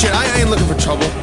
Shit, I ain't looking for trouble.